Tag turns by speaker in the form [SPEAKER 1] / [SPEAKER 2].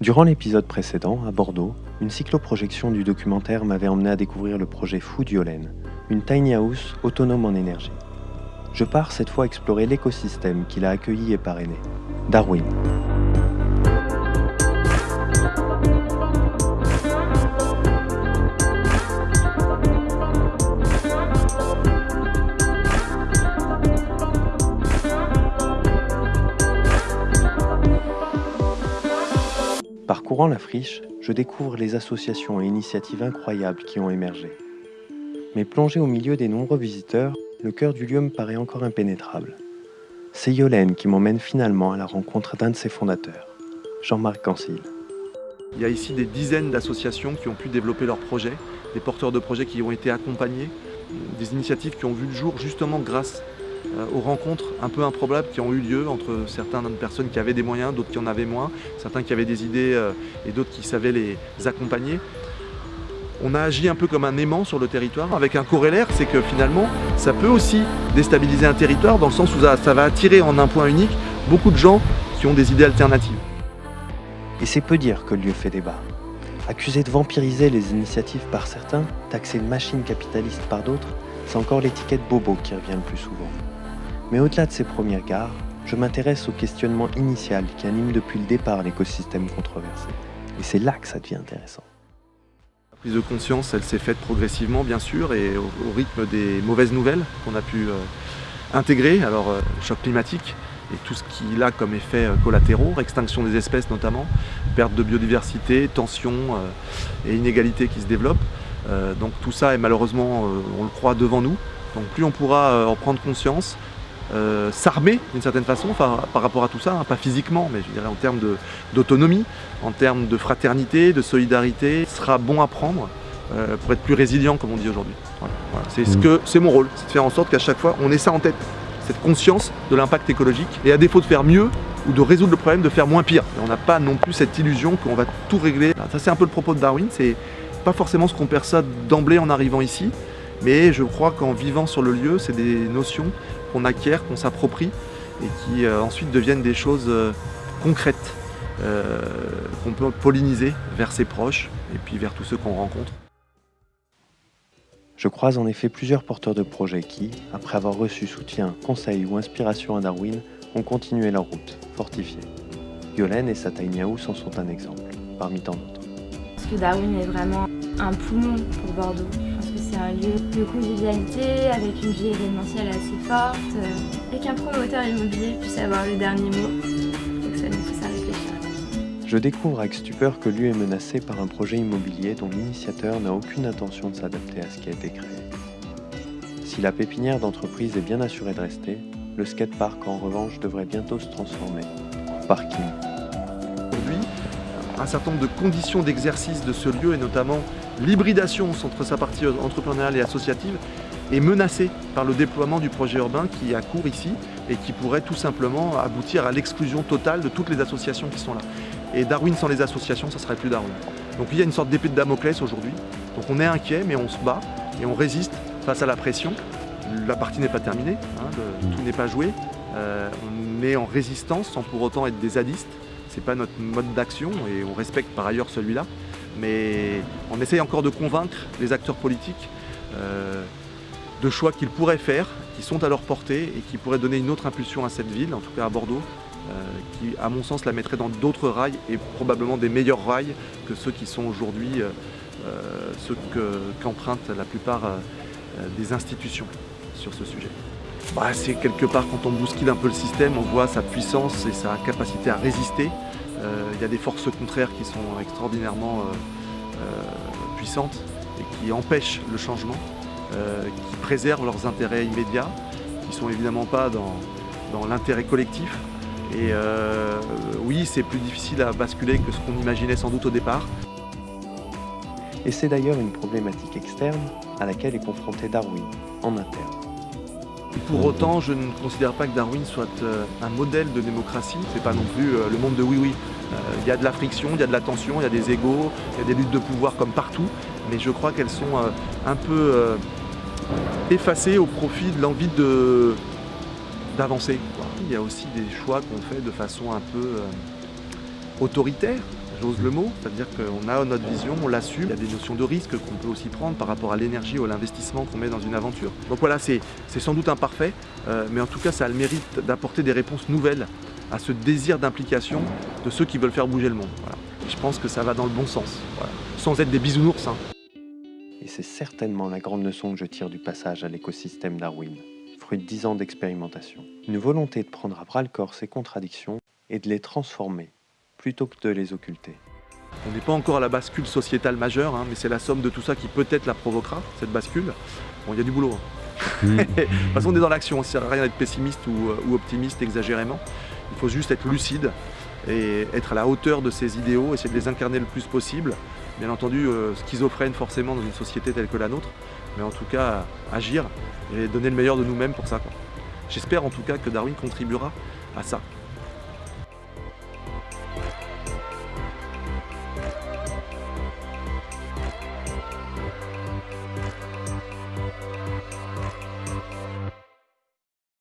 [SPEAKER 1] Durant l'épisode précédent, à Bordeaux, une cycloprojection du documentaire m'avait emmené à découvrir le projet Food Yolène, une tiny house autonome en énergie. Je pars cette fois explorer l'écosystème qu'il a accueilli et parrainé, Darwin. La friche, je découvre les associations et initiatives incroyables qui ont émergé. Mais plongé au milieu des nombreux visiteurs, le cœur du lieu me paraît encore impénétrable. C'est Yolène qui m'emmène finalement à la rencontre d'un de ses fondateurs, Jean-Marc Cancil.
[SPEAKER 2] Il y a ici des dizaines d'associations qui ont pu développer leurs projets, des porteurs de projets qui ont été accompagnés, des initiatives qui ont vu le jour justement grâce aux rencontres un peu improbables qui ont eu lieu entre certaines personnes qui avaient des moyens, d'autres qui en avaient moins, certains qui avaient des idées euh, et d'autres qui savaient les accompagner. On a agi un peu comme un aimant sur le territoire avec un corrélaire, c'est que finalement ça peut aussi déstabiliser un territoire dans le sens où ça va attirer en un point unique beaucoup de gens qui ont des idées alternatives.
[SPEAKER 1] Et c'est peu dire que le lieu fait débat. Accusé de vampiriser les initiatives par certains, taxé de machine capitaliste par d'autres, c'est encore l'étiquette bobo qui revient le plus souvent. Mais au-delà de ces premières gares, je m'intéresse au questionnement initial qui anime depuis le départ l'écosystème controversé. Et c'est là que ça devient intéressant.
[SPEAKER 2] La prise de conscience, elle s'est faite progressivement, bien sûr, et au, rythme des mauvaises nouvelles qu'on a pu euh, intégrer. Alors, euh, choc climatique et tout ce qu'il a comme effet euh, collatéraux, extinction des espèces notamment, perte de biodiversité, tension et inégalité qui se développent. donc tout ça est malheureusement, on le croit, devant nous. Donc plus on pourra en prendre conscience, euh, s'armer d'une certaine façon par, rapport à tout ça, hein, pas physiquement, mais je dirais en termes d'autonomie, en termes de fraternité, de solidarité, ce sera bon à prendre euh, pour être plus résilient comme on dit aujourd'hui. C'est ce mm. c'est mon rôle, c'est de faire en sorte qu'à chaque fois on ait ça en tête, cette conscience de l'impact écologique et à défaut de faire mieux ou de résoudre le problème, de faire moins pire. on n'a pas non plus cette illusion qu'on va tout régler. Ça c'est un peu le propos de Darwin, c'est pas forcément ce qu'on perçoit d'emblée en arrivant ici, mais je crois qu'en vivant sur le lieu, c'est des notions qu'on acquiert, qu'on s'approprie et qui euh, ensuite deviennent des choses euh, concrètes euh, qu'on peut polliniser vers ses proches et puis vers tous ceux qu'on rencontre.
[SPEAKER 1] Je croise en effet plusieurs porteurs de projets qui, après avoir reçu soutien, conseil ou inspiration à Darwin, ont continué leur route, fortifiée. Yolène et sa tiny en sont un exemple, parmi tant d'autres.
[SPEAKER 3] Parce que Darwin est vraiment un poumon pour Bordeaux un lieu de convivialité avec une vie événementielle assez forte euh, et qu'un promoteur immobilier puisse avoir le dernier mot.
[SPEAKER 1] Je découvre avec stupeur que l'UE est menacé par un projet immobilier dont l'initiateur n'a aucune intention de s'adapter à ce qui a été créé. Si la pépinière d'entreprise est bien assurée de rester, le skatepark en revanche devrait bientôt se transformer en parking.
[SPEAKER 2] Aujourd'hui, un certain nombre de conditions d'exercice de ce lieu et notamment l'hybridation entre sa partie entrepreneuriale et associative est menacée par le déploiement du projet urbain qui à court ici et qui pourrait tout simplement aboutir à l'exclusion totale de toutes les associations qui sont là. Et Darwin sans les associations, ça serait plus Darwin. Donc il y a une sorte d'épée de Damoclès aujourd'hui. Donc on est inquiet, mais on se bat et on résiste face à la pression. La partie n'est pas terminée, hein, tout n'est pas joué. Euh, on est en résistance sans pour autant être des zadistes. C'est pas notre mode d'action et on respecte par ailleurs celui-là mais on essaye encore de convaincre les acteurs politiques euh, de choix qu'ils pourraient faire, qui sont à leur portée et qui pourraient donner une autre impulsion à cette ville, en tout cas à Bordeaux, qui à mon sens la mettrait dans d'autres rails et probablement des meilleurs rails que ceux qui sont aujourd'hui euh, ceux qu'empruntent la plupart des institutions sur ce sujet. Bah, c'est quelque part quand on bouscule un peu le système, on voit sa puissance et sa capacité à résister euh, il y a des forces contraires qui sont extraordinairement euh, euh, puissantes et qui empêchent le changement, qui préservent leurs intérêts immédiats, qui ne sont évidemment pas dans, dans l'intérêt collectif. Et oui, c'est plus difficile à basculer que ce qu'on imaginait sans doute au départ.
[SPEAKER 1] Et c'est d'ailleurs une problématique externe à laquelle est confronté Darwin, en interne.
[SPEAKER 2] Pour autant, je ne considère pas que Darwin soit euh, un modèle de démocratie. C'est pas non plus euh, le monde de oui-oui. Euh, il y a de la friction, il y a de la tension, il y a des égaux, il y a des luttes de pouvoir comme partout. Mais je crois qu'elles sont un peu effacées au profit de l'envie d'avancer. Il y a aussi des choix qu'on fait de façon un peu autoritaire, j'ose le mot, c'est-à-dire qu'on a notre vision, on l'assume, il y a des notions de risque qu'on peut aussi prendre par rapport à l'énergie ou à l'investissement qu'on met dans une aventure. Donc voilà, c'est sans doute imparfait, euh, mais en tout cas ça a le mérite d'apporter des réponses nouvelles à ce désir d'implication de ceux qui veulent faire bouger le monde. je pense que ça va dans le bon sens, sans être des bisounours. Hein.
[SPEAKER 1] Et c'est certainement la grande leçon que je tire du passage à l'écosystème Darwin, fruit de 10 ans d'expérimentation. Une volonté de prendre à bras le corps ces contradictions et de les transformer, plutôt que de les occulter.
[SPEAKER 2] On n'est pas encore à la bascule sociétale majeure, hein, mais c'est la somme de tout ça qui peut-être la provoquera, cette bascule. Bon, il y a du boulot. Hein. Mm. de toute façon, on est dans l'action, ça ne sert à rien d'être pessimiste ou, ou optimiste exagérément. Il faut juste être lucide et être à la hauteur de ses idéaux, essayer de les incarner le plus possible. Bien entendu, euh, schizophrène forcément dans une société telle que la nôtre, mais en tout cas, agir et donner le meilleur de nous-mêmes pour ça. J'espère en tout cas que Darwin contribuera à ça.